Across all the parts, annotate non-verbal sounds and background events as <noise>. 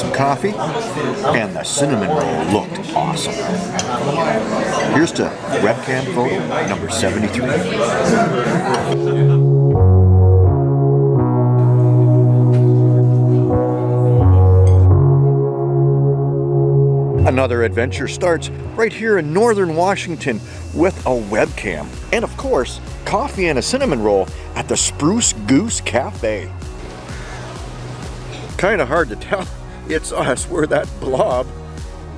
some coffee, and the cinnamon roll looked awesome. Here's to webcam photo number 73. Another adventure starts right here in northern Washington with a webcam. And of course, coffee and a cinnamon roll at the Spruce Goose Cafe. Kind of hard to tell. It's us, we're that blob.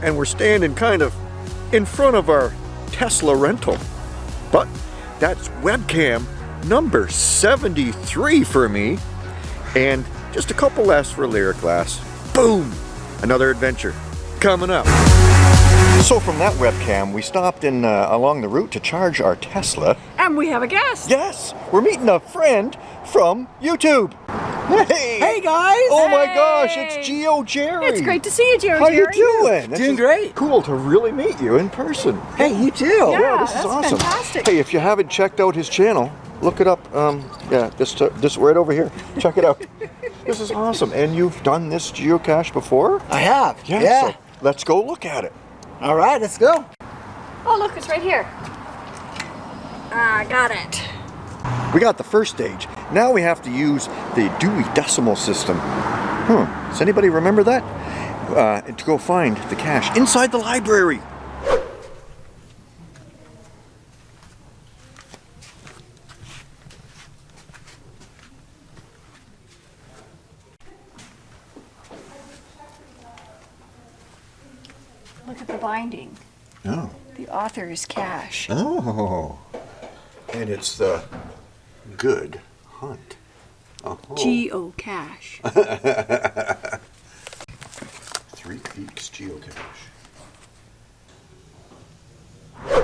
And we're standing kind of in front of our Tesla rental. But that's webcam number 73 for me. And just a couple less for Lyric Glass. Boom! Another adventure coming up. So from that webcam, we stopped in uh, along the route to charge our Tesla. And we have a guest. Yes, we're meeting a friend from YouTube. Hey! Hey guys! Oh my gosh, it's Geo Jerry. It's great to see you, Jerry. How are you doing? This Doing great. Cool to really meet you in person. Hey, you too. Yeah. Yeah, this is awesome. fantastic. Hey, if you haven't checked out his channel, look it up. Um, yeah, this this right over here. Check it out. <laughs> this is awesome. And you've done this geocache before? I have. Yeah. So let's go look at it. All right, let's go. Oh, look, it's right here. Ah, got it. We got the first stage. Now we have to use the Dewey Decimal System. Hmm. Does anybody remember that? Uh, to go find the cache inside the library. Look at the binding. Oh. The author's cache. Oh. And it's the Good Hunt. Oh. Geocache. <laughs> Three Peaks Geocache.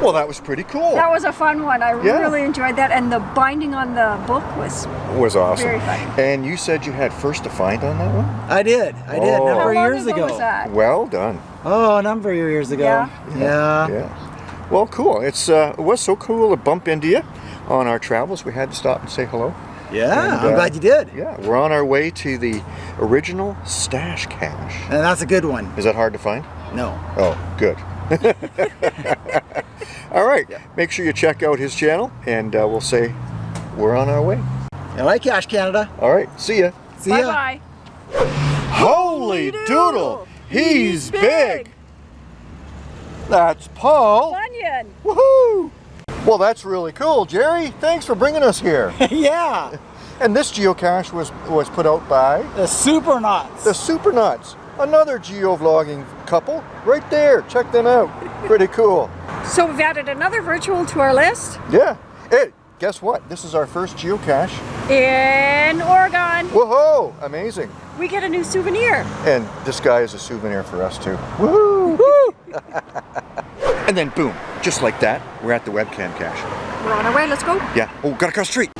Well, that was pretty cool. That was a fun one. I Yeah. really enjoyed that. And the binding on the book was. was awesome. Very funny. And you said you had first to find on that one? I did. I did. Oh. A number How of long years ago ago. was that? Well done. Oh, a number of years ago. Yeah? Yeah. Yeah. Well, cool. It's uh, it was so cool to bump into you on our travels. We had to stop and say hello. Yeah, And, I'm uh, glad you did. Yeah, we're on our way to the original stash cache. And that's a good one. Is that hard to find? No. Oh, good. <laughs> All right. Make sure you check out his channel, and uh, we'll say we're on our way. I like Cash Canada. All right. See ya. See Bye ya. bye. Holy doodle! He's big. That's Paul. Bunyan. Woohoo! Well, that's really cool, Jerry. Thanks for bringing us here. <laughs> yeah. And this geocache was was put out by The Super Knots. the Supernuts, another geovlogging couple, right there. Check them out. Pretty cool. So we've added another virtual to our list Yeah. Hey, guess what? This is our first geocache. in Oregon. Whoa! Amazing. We get a new souvenir. And this guy is a souvenir for us too. Woohoo! <laughs> <laughs> and then boom, just like that, we're at the webcam cache. We're on our way. Let's go. Yeah. Oh, gotta cross the street.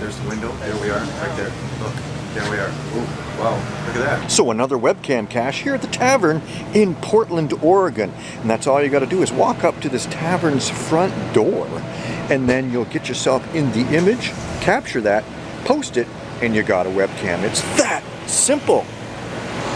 There's the window. There we are, right there. Look, there we are. Ooh, wow, look at that. So another webcam cache here at the tavern in Portland, Oregon. And that's all you gotta do is walk up to this tavern's front door and then you'll get yourself in the image, capture that, post it, and you got a webcam. It's that simple.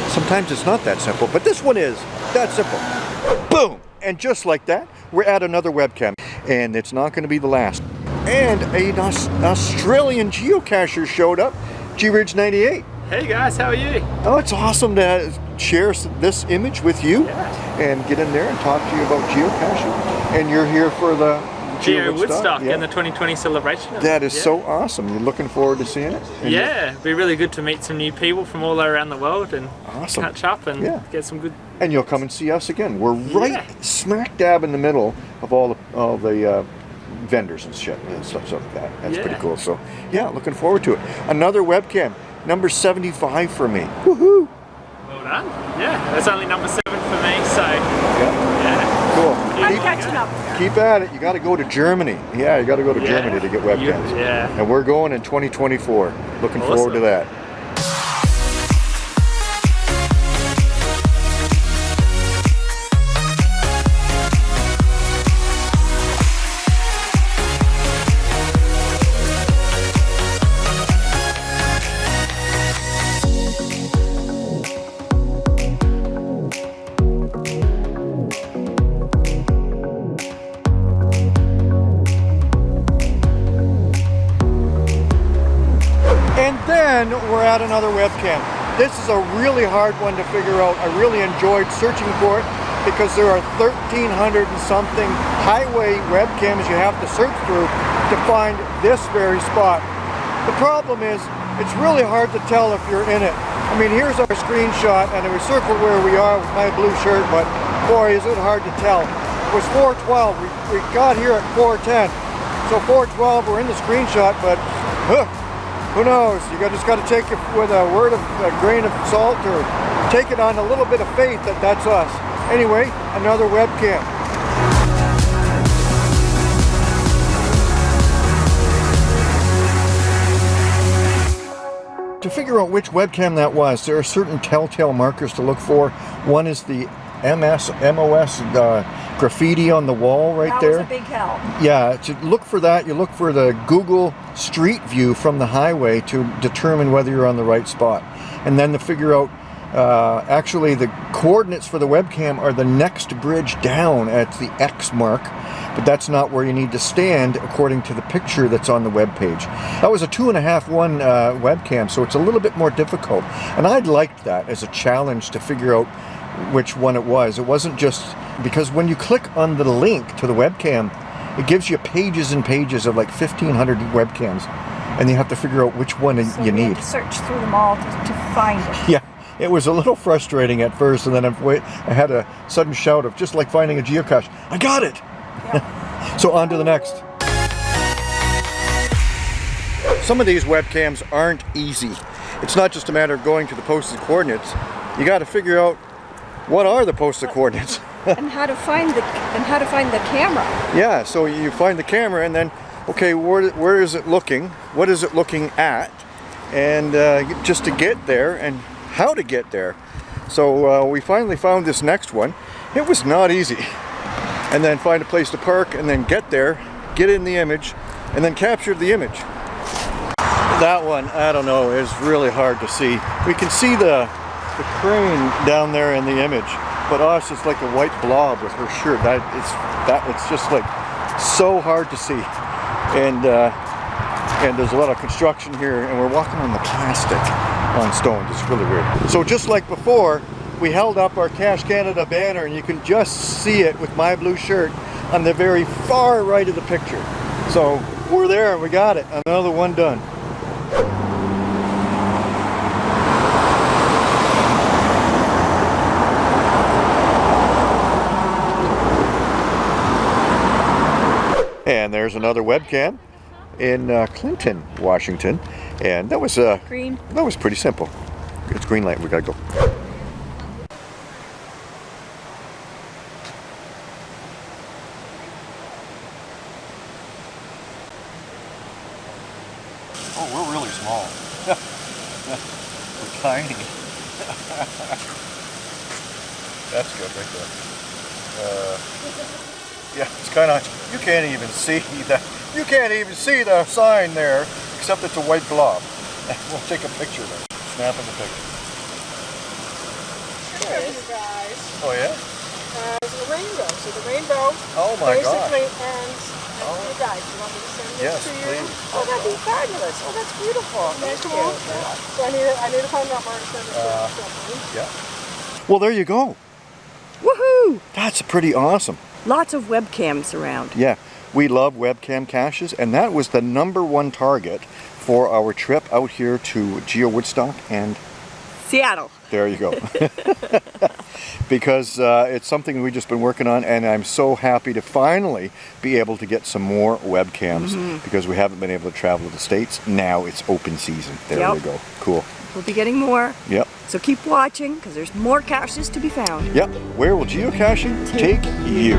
Sometimes it's not that simple, but this one is that simple. Boom! And just like that, we're at another webcam. And it's not going to be the last. And an Aus- Australian geocacher showed up, G-Ridge 98. Hey guys, how are you? Oh, it's awesome to share this image with you Yeah. and get in there and talk to you about geocaching. And you're here for the Geo Woodstock, Woodstock yeah. and the 2020 celebration. That is yeah. so awesome. You're looking forward to seeing it? And Yeah, it'd be really good to meet some new people from all around the world and Awesome. catch up and Yeah. get some good. and you'll come and see us again. We're right smack dab in the middle of all the all the uh, vendors and shit and stuff like that. That's pretty cool. So yeah, looking forward to it. Another webcam, number 75 for me. Woohoo! Well done. Yeah, that's only number seven for me, so yeah. Cool. I'm Keep, catching up. keep at it. You got to go to Germany. Yeah, you got to go to Yeah. Germany to get webcams. yeah. And we're going in 2024. Looking forward to that. And we're at another webcam. This is a really hard one to figure out. I really enjoyed searching for it because there are 1,300 and something highway webcams you have to search through to find this very spot. The problem is, it's really hard to tell if you're in it. I mean, here's our screenshot, and we circled where we are with my blue shirt, but boy, is it hard to tell. It was 412. We, we got here at 410. So 412, we're in the screenshot, but huh, who knows? You just got to take it with a word of a grain of salt, or take it on a little bit of faith that that's us. Anyway, another webcam. To figure out which webcam that was, there are certain telltale markers to look for. One is the MS, MOS uh, graffiti on the wall right that there. was a big help. Yeah, to look for that, you look for the Google Street View from the highway to determine whether you're on the right spot. And then to figure out, uh, actually the coordinates for the webcam are the next bridge down at the X mark, but that's not where you need to stand according to the picture that's on the web page. That was a two and a half one uh, webcam, so it's a little bit more difficult. And I'd liked that as a challenge to figure out which one it was. It wasn't just because when you click on the link to the webcam, it gives you pages and pages of like 1500 webcams and you have to figure out which one So you need. to search through them all to, to find it. Yeah, it was a little frustrating at first and then I, wait, I had a sudden shout of just like finding a geocache. I got it! <laughs> so on to the next. Some of these webcams aren't easy. It's not just a matter of going to the posted coordinates. You got to figure out what are the posted coordinates. <laughs> and how to find the and how to find the camera. Yeah, so you find the camera and then, okay, where, where is it looking? What is it looking at? And uh, just to get there and how to get there. So uh, we finally found this next one. It was not easy. And then find a place to park and then get there, get in the image, and then capture the image. That one, I don't know, is really hard to see. We can see the, the crane down there in the image, but us it's like a white blob with her shirt. That it's that it's just like so hard to see, and uh, and there's a lot of construction here, and we're walking on the plastic on stones. It's really weird. So just like before, we held up our Cash Canada banner, and you can just see it with my blue shirt on the very far right of the picture. So we're there, and we got it. Another one done. And there's another webcam in uh, Clinton, Washington, and that was uh, Green. that was pretty simple. It's green light. We gotta go. Oh, we're really small. <laughs> we're tiny. <laughs> That's good right there. Uh, yeah, it's kind of, you can't even see <laughs> that, you can't even see the sign there, except it's a white blob. <laughs> We'll take a picture of it, snapping the picture. Hey, guys. Oh yeah? Uh, it's a rainbow. So the rainbow Oh my god. basically ends at Oh. you guys. You want me to send this Yes, to you? please. Oh, that'd be fabulous. Oh, that's beautiful. Thank you. So I need, to, I need to find out where to send this Uh, to. something. Yeah. Well, there you go. Woohoo! That's pretty awesome. Lots of webcams around. Yeah, we love webcam caches, and that was the number one target for our trip out here to Geo Woodstock, and Seattle. there you go. <laughs> <laughs> because uh, it's something we've just been working on, and I'm so happy to finally be able to get some more webcams because we haven't been able to travel to the States. Now it's open season. There Yep. we go. Cool. We'll be getting more. Yep. So keep watching because there's more caches to be found. Yep. Where will geocaching take you?